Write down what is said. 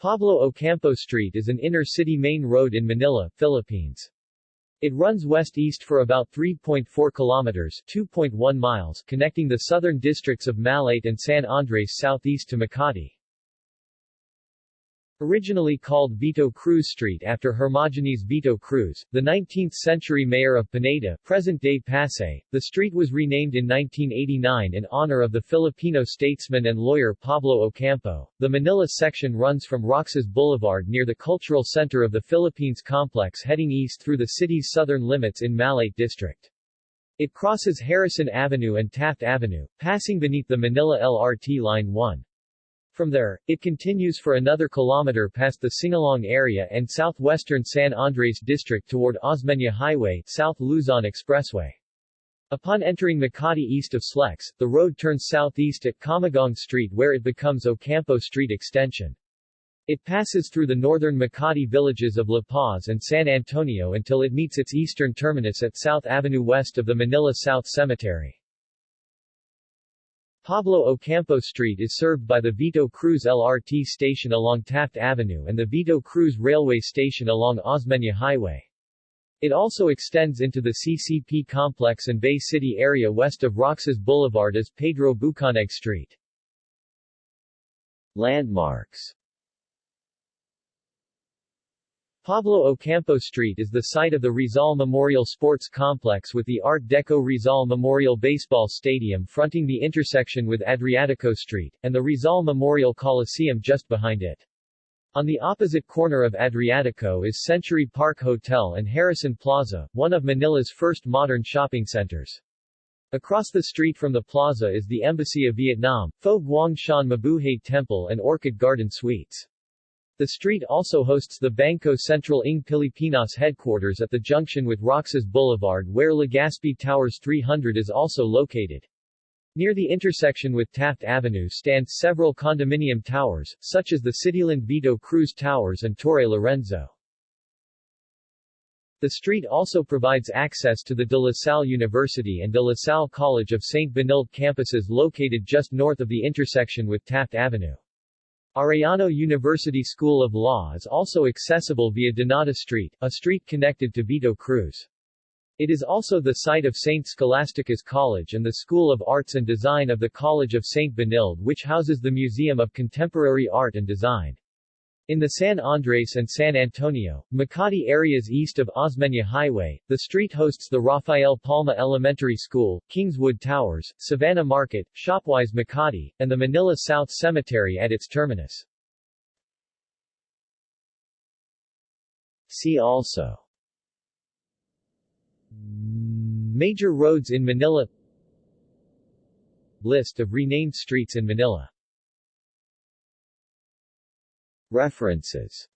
Pablo Ocampo Street is an inner-city main road in Manila, Philippines. It runs west-east for about 3.4 kilometers 2.1 miles connecting the southern districts of Malate and San Andres southeast to Makati. Originally called Vito Cruz Street after Hermogenes Vito Cruz, the 19th-century mayor of Pineda, present-day Pasay, the street was renamed in 1989 in honor of the Filipino statesman and lawyer Pablo Ocampo. The Manila section runs from Roxas Boulevard near the cultural center of the Philippines complex heading east through the city's southern limits in Malate District. It crosses Harrison Avenue and Taft Avenue, passing beneath the Manila LRT Line 1. From there, it continues for another kilometer past the Singalong area and southwestern San Andres district toward Osmeña Highway, South Luzon Expressway. Upon entering Makati east of Slex, the road turns southeast at Kamagong Street where it becomes Ocampo Street Extension. It passes through the northern Makati villages of La Paz and San Antonio until it meets its eastern terminus at South Avenue west of the Manila South Cemetery. Pablo Ocampo Street is served by the Vito Cruz LRT station along Taft Avenue and the Vito Cruz Railway Station along Osmeña Highway. It also extends into the CCP complex and Bay City area west of Roxas Boulevard as Pedro Bucaneg Street. Landmarks Pablo Ocampo Street is the site of the Rizal Memorial Sports Complex with the Art Deco Rizal Memorial Baseball Stadium fronting the intersection with Adriatico Street, and the Rizal Memorial Coliseum just behind it. On the opposite corner of Adriatico is Century Park Hotel and Harrison Plaza, one of Manila's first modern shopping centers. Across the street from the plaza is the Embassy of Vietnam, Fo Guang Shan Mabuhay Temple and Orchid Garden Suites. The street also hosts the Bangko Sentral ng Pilipinas headquarters at the junction with Roxas Boulevard where Legazpi Towers 300 is also located. Near the intersection with Taft Avenue stand several condominium towers, such as the Cityland Vito Cruz Towers and Torre Lorenzo. The street also provides access to the De La Salle University and De La Salle College of St. Benilde campuses located just north of the intersection with Taft Avenue. Arellano University School of Law is also accessible via Donada Street, a street connected to Vito Cruz. It is also the site of St. Scholastica's College and the School of Arts and Design of the College of St. Benilde which houses the Museum of Contemporary Art and Design. In the San Andres and San Antonio, Makati areas east of Osmeña Highway, the street hosts the Rafael Palma Elementary School, Kingswood Towers, Savannah Market, Shopwise Makati, and the Manila South Cemetery at its terminus. See also Major roads in Manila List of renamed streets in Manila References